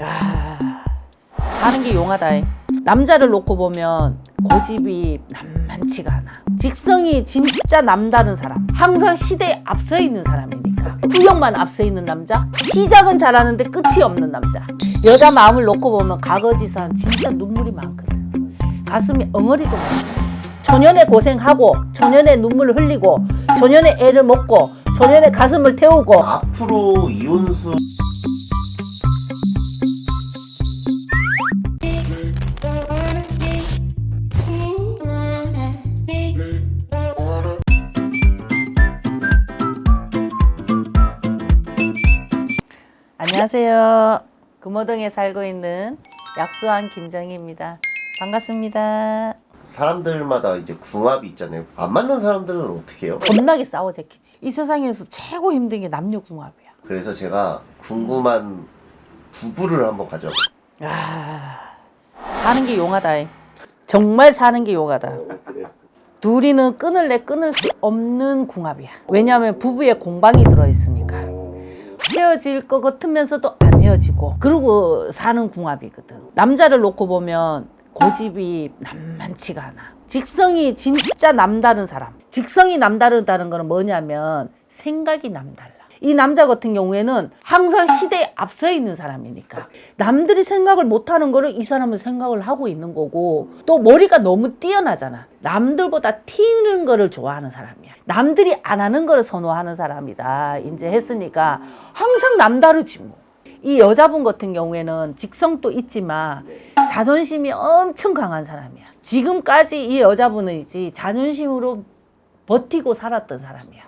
아, 사는 게 용하다. 남자를 놓고 보면 고집이 만만치가 않아. 직성이 진짜 남다른 사람. 항상 시대에 앞서 있는 사람이니까. 의욕만 앞서 있는 남자. 시작은 잘하는데 끝이 없는 남자. 여자 마음을 놓고 보면 가거지산 진짜 눈물이 많거든. 가슴이 엉어리도 많아. 초년에 고생하고 초년에 눈물 흘리고 초년에 애를 먹고 초년에 가슴을 태우고 앞으로 이혼수 안녕하세요. 금호동에 살고 있는 약수왕 김정희입니다. 반갑습니다. 사람들마다 이제 궁합이 있잖아요. 안 맞는 사람들은 어떻게 해요? 겁나게 싸워 제끼지. 이 세상에서 최고 힘든 게 남녀 궁합이야. 그래서 제가 궁금한 부부를 한번 가져. 아, 사는 게 용하다. 정말 사는 게 용하다. 둘이는 끊을래 끊을 수 없는 궁합이야. 왜냐하면 부부의 공방이 들어있으니까. 헤어질 것 같으면서도 안 헤어지고 그러고 사는 궁합이거든. 남자를 놓고 보면 고집이 만만치가 않아. 직성이 진짜 남다른 사람. 직성이 남다르다는 거는 뭐냐면 생각이 남달라. 이 남자 같은 경우에는 항상 시대에 앞서 있는 사람이니까 남들이 생각을 못하는 거를 이 사람은 생각을 하고 있는 거고 또 머리가 너무 뛰어나잖아. 남들보다 튀는 거를 좋아하는 사람이야. 남들이 안 하는 거를 선호하는 사람이다. 이제 했으니까 항상 남다르지 뭐 이 여자분 같은 경우에는 직성도 있지만 자존심이 엄청 강한 사람이야. 지금까지 이 여자분은 이제 자존심으로 버티고 살았던 사람이야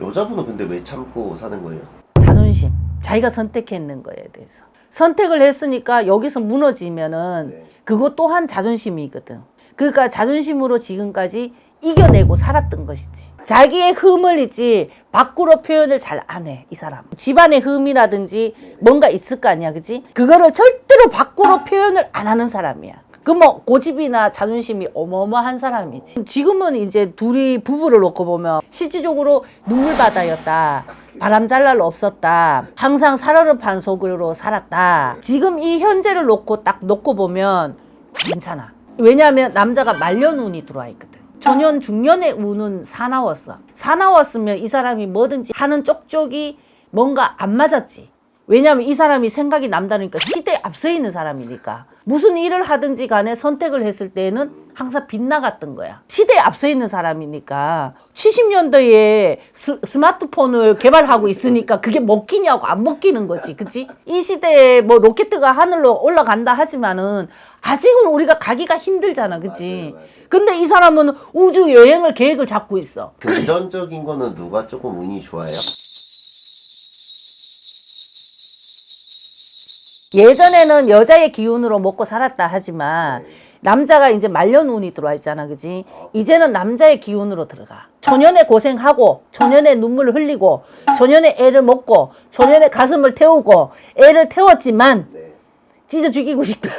여자분은 근데 왜 참고 사는 거예요? 자존심. 자기가 선택했는 거에 대해서. 선택을 했으니까 여기서 무너지면은 네. 그것 또한 자존심이거든. 그러니까 자존심으로 지금까지 이겨내고 살았던 것이지. 자기의 흠을 있지 밖으로 표현을 잘 안 해 이 사람. 집안의 흠이라든지 뭔가 있을 거 아니야 그지? 그거를 절대로 밖으로 표현을 안 하는 사람이야 그 뭐 고집이나 자존심이 어마어마한 사람이지. 지금은 이제 둘이 부부를 놓고 보면 실질적으로 눈물바다였다 바람 잘날 없었다 항상 살얼음판 속으로 살았다. 지금 이 현재를 놓고 딱 놓고 보면 괜찮아. 왜냐하면 남자가 말년운이 들어와 있거든. 전년 중년의 운은 사나웠어. 사나웠으면 이 사람이 뭐든지 하는 쪽쪽이 뭔가 안 맞았지 왜냐하면 이 사람이 생각이 남다르니까 시대에 앞서 있는 사람이니까 무슨 일을 하든지 간에 선택을 했을 때는 항상 빗나갔던 거야 시대에 앞서 있는 사람이니까 70년대에 스, 스마트폰을 개발하고 있으니까 그게 먹히냐고 안 먹히는 거지 그치? 이 시대에 뭐 로켓가 하늘로 올라간다 하지만은 아직은 우리가 가기가 힘들잖아 그치? 맞아요, 맞아요. 근데 이 사람은 우주 여행을 계획을 잡고 있어 금전적인 거는 누가 조금 운이 좋아요? 예전에는 여자의 기운으로 먹고 살았다 하지만 남자가 이제 말년운이 들어와 있잖아 그지? 이제는 남자의 기운으로 들어가. 초년에 고생하고 초년에 눈물을 흘리고 초년에 애를 먹고 초년에 가슴을 태우고 애를 태웠지만 네. 찢어 죽이고 싶다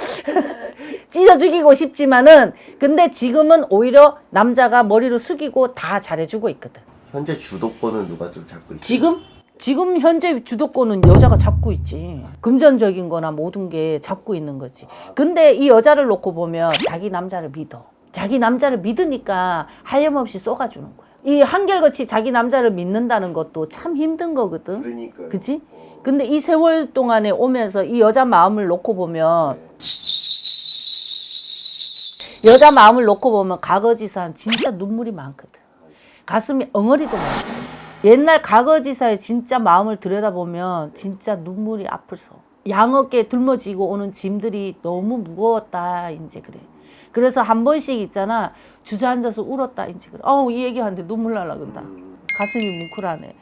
찢어 죽이고 싶지만은 근데 지금은 오히려 남자가 머리를 숙이고 다 잘해주고 있거든. 현재 주도권은 누가 좀 잡고 있어요? 지금 지금 현재 주도권은 여자가 잡고 있지. 금전적인 거나 모든 게 잡고 있는 거지. 근데 이 여자를 놓고 보면 자기 남자를 믿어. 자기 남자를 믿으니까 하염없이 쏘가주는 거야. 이 한결같이 자기 남자를 믿는다는 것도 참 힘든 거거든. 그러니까요. 그치? 근데 이 세월 동안에 오면서 이 여자 마음을 놓고 보면 여자 마음을 놓고 보면 가거지산 진짜 눈물이 많거든. 가슴이 엉어리도 많거든. 옛날 가거지사의 진짜 마음을 들여다보면 진짜 눈물이 아플서. 양어깨 들머지고 오는 짐들이 너무 무거웠다 이제 그래. 그래서 한 번씩 있잖아. 주저앉아서 울었다 이제 그래. 어우 이 얘기하는데 눈물 날라 그런다. 가슴이 뭉클하네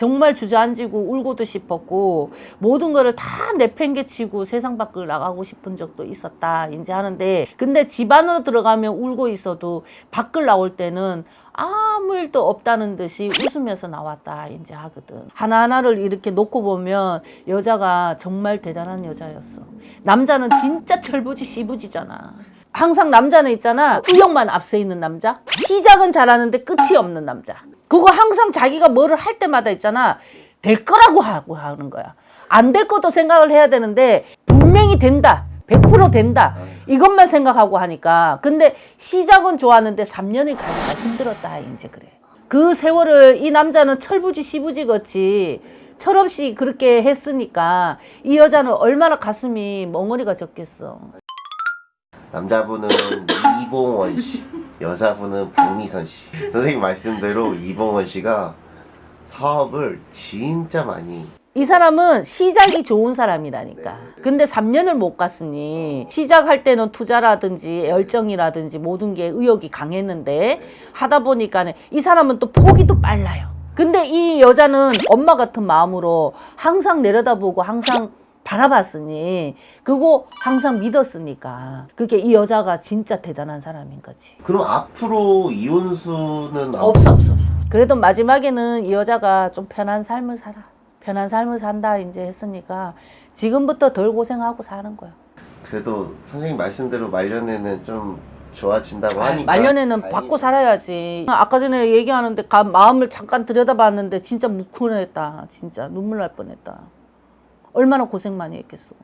정말 주저앉고 울고도 싶었고 모든 거를 다 내팽개치고 세상 밖을 나가고 싶은 적도 있었다 이제 하는데. 근데 집 안으로 들어가면 울고 있어도 밖을 나올 때는 아무 일도 없다는 듯이 웃으면서 나왔다 이제 하거든. 하나하나를 이렇게 놓고 보면 여자가 정말 대단한 여자였어. 남자는 진짜 철부지 시부지잖아. 항상 남자는 있잖아. 의욕만 앞서 있는 남자. 시작은 잘하는데 끝이 없는 남자 그거 항상 자기가 뭐를 할 때마다 있잖아 될 거라고 하고 하는 거야 안 될 것도 생각을 해야 되는데 분명히 된다. 100% 된다. 이것만 생각하고 하니까. 근데 시작은 좋았는데 3년이 가기가 힘들었다. 이제 그래. 그 세월을 이 남자는 철부지 시부지 같이 철없이 그렇게 했으니까 이 여자는 얼마나 가슴이 멍어리가 졌겠어. 남자분은 이봉원 씨, 여자분은 박미선 씨. 선생님 말씀대로 이봉원 씨가 사업을 진짜 많이 이 사람은 시작이 좋은 사람이라니까. 근데 3년을 못 갔으니 시작할 때는 투자라든지 열정이라든지 모든 게 의욕이 강했는데 하다 보니까는 이 사람은 또 포기도 빨라요. 근데 이 여자는 엄마 같은 마음으로 항상 내려다보고 항상 바라봤으니 그거 항상 믿었으니까 그게 이 여자가 진짜 대단한 사람인 거지. 그럼 앞으로 이혼수는 안- 없어 없어 없어. 그래도 마지막에는 이 여자가 좀 편한 삶을 살아. 편한 삶을 산다 이제 했으니까 지금부터 덜 고생하고 사는 거야. 그래도 선생님 말씀대로 말년에는 좀 좋아진다고 아, 하니까 말년에는 다행이네. 받고 살아야지. 아까 전에 얘기하는데 가- 마음을 잠깐 들여다봤는데 진짜 묵훈했다. 진짜 눈물 날 뻔했다. 얼마나 고생 많이 했겠어.